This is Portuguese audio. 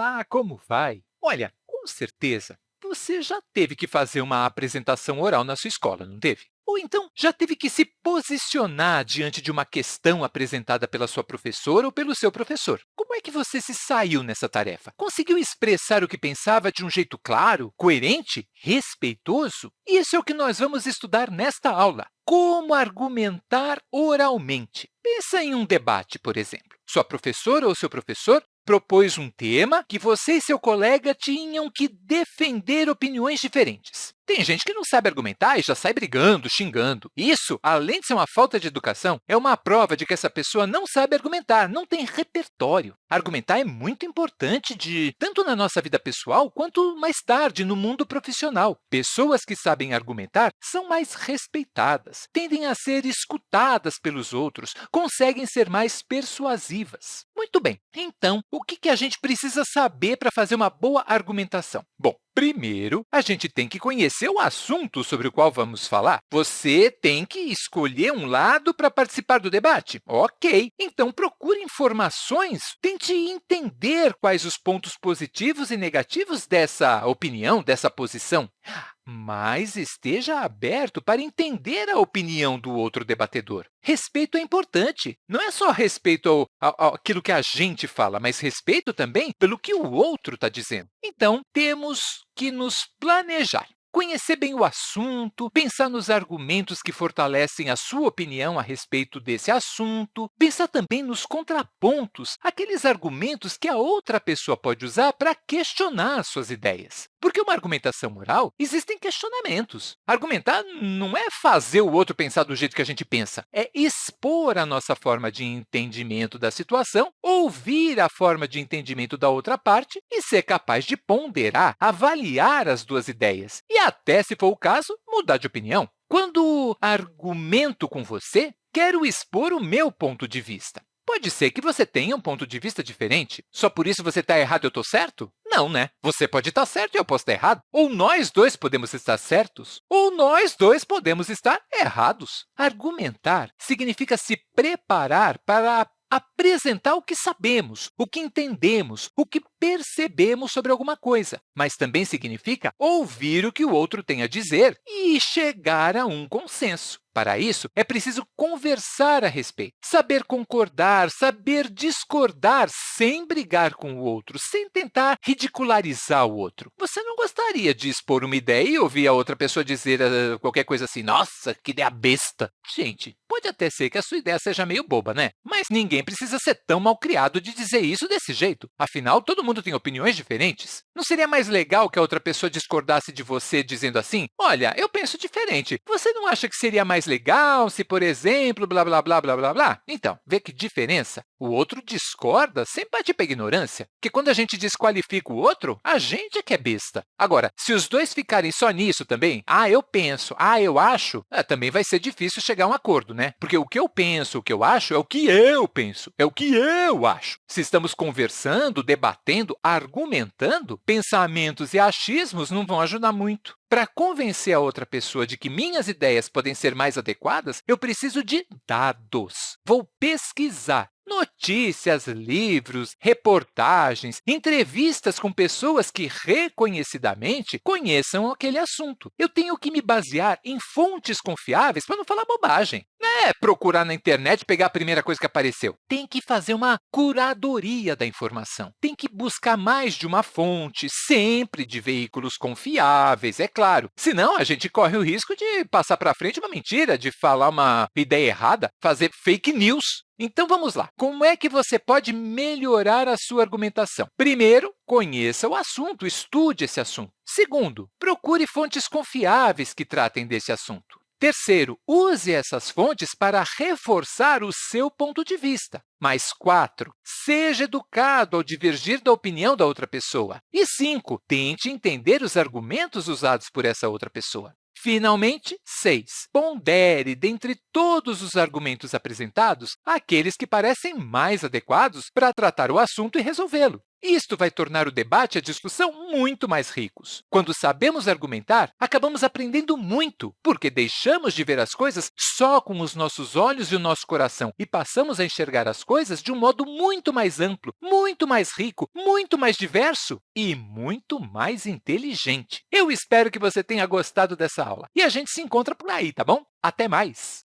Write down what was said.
Olá, como vai? Olha, com certeza, você já teve que fazer uma apresentação oral na sua escola, não teve? Ou então já teve que se posicionar diante de uma questão apresentada pela sua professora ou pelo seu professor. Como é que você se saiu nessa tarefa? Conseguiu expressar o que pensava de um jeito claro, coerente, respeitoso? Isso é o que nós vamos estudar nesta aula. Como argumentar oralmente. Pensa em um debate, por exemplo. Sua professora ou seu professor propôs um tema que você e seu colega tinham que defender opiniões diferentes. Tem gente que não sabe argumentar e já sai brigando, xingando. Isso, além de ser uma falta de educação, é uma prova de que essa pessoa não sabe argumentar, não tem repertório. Argumentar é muito importante de tanto na nossa vida pessoal quanto mais tarde no mundo profissional. Pessoas que sabem argumentar são mais respeitadas, tendem a ser escutadas pelos outros, conseguem ser mais persuasivas. Muito bem, então, o que a gente precisa saber para fazer uma boa argumentação? Bom, Primeiro, a gente tem que conhecer o assunto sobre o qual vamos falar. Você tem que escolher um lado para participar do debate. Ok, então procure informações, tente entender quais os pontos positivos e negativos dessa opinião, dessa posição mas esteja aberto para entender a opinião do outro debatedor. Respeito é importante. Não é só respeito ao, ao, àquilo que a gente fala, mas respeito também pelo que o outro está dizendo. Então, temos que nos planejar. Conhecer bem o assunto, pensar nos argumentos que fortalecem a sua opinião a respeito desse assunto, pensar também nos contrapontos, aqueles argumentos que a outra pessoa pode usar para questionar suas ideias. Porque uma argumentação oral, existem questionamentos. Argumentar não é fazer o outro pensar do jeito que a gente pensa, é expor a nossa forma de entendimento da situação, ouvir a forma de entendimento da outra parte e ser capaz de ponderar, avaliar as duas ideias e até, se for o caso, mudar de opinião. Quando argumento com você, quero expor o meu ponto de vista. Pode ser que você tenha um ponto de vista diferente. Só por isso você está errado e eu estou certo? Não, né? Você pode estar certo e eu posso estar errado. Ou nós dois podemos estar certos, ou nós dois podemos estar errados. Argumentar significa se preparar para apresentar o que sabemos, o que entendemos, o que percebemos sobre alguma coisa, mas também significa ouvir o que o outro tem a dizer e chegar a um consenso. Para isso, é preciso conversar a respeito, saber concordar, saber discordar sem brigar com o outro, sem tentar ridicularizar o outro. Você não gostaria de expor uma ideia e ouvir a outra pessoa dizer uh, qualquer coisa assim, nossa, que ideia besta. Gente, pode até ser que a sua ideia seja meio boba, né? Mas ninguém precisa ser tão mal criado de dizer isso desse jeito. Afinal, todo mundo tem opiniões diferentes. Não seria mais legal que a outra pessoa discordasse de você dizendo assim, olha, eu penso diferente. Você não acha que seria mais legal se, por exemplo, blá, blá, blá, blá, blá, blá. Então, vê que diferença? O outro discorda sem partir para ignorância, porque quando a gente desqualifica o outro, a gente é que é besta. Agora, se os dois ficarem só nisso também, ah, eu penso, ah, eu acho, é, também vai ser difícil chegar a um acordo, né? Porque o que eu penso, o que eu acho, é o que eu penso, é o que eu acho. Se estamos conversando, debatendo, argumentando, pensamentos e achismos não vão ajudar muito. Para convencer a outra pessoa de que minhas ideias podem ser mais adequadas, eu preciso de dados. Vou pesquisar notícias, livros, reportagens, entrevistas com pessoas que reconhecidamente conheçam aquele assunto. Eu tenho que me basear em fontes confiáveis para não falar bobagem. Não é procurar na internet pegar a primeira coisa que apareceu. Tem que fazer uma curadoria da informação. Tem que buscar mais de uma fonte, sempre de veículos confiáveis, é claro. Senão, a gente corre o risco de passar para frente uma mentira, de falar uma ideia errada, fazer fake news. Então, vamos lá. Como é que você pode melhorar a sua argumentação? Primeiro, conheça o assunto, estude esse assunto. Segundo, procure fontes confiáveis que tratem desse assunto. Terceiro, use essas fontes para reforçar o seu ponto de vista. Mais quatro, seja educado ao divergir da opinião da outra pessoa. E cinco, tente entender os argumentos usados por essa outra pessoa. Finalmente, 6. Pondere, dentre todos os argumentos apresentados, aqueles que parecem mais adequados para tratar o assunto e resolvê-lo. Isto vai tornar o debate e a discussão muito mais ricos. Quando sabemos argumentar, acabamos aprendendo muito, porque deixamos de ver as coisas só com os nossos olhos e o nosso coração e passamos a enxergar as coisas de um modo muito mais amplo, muito mais rico, muito mais diverso e muito mais inteligente. Eu espero que você tenha gostado dessa aula e a gente se encontra por aí, tá bom? Até mais!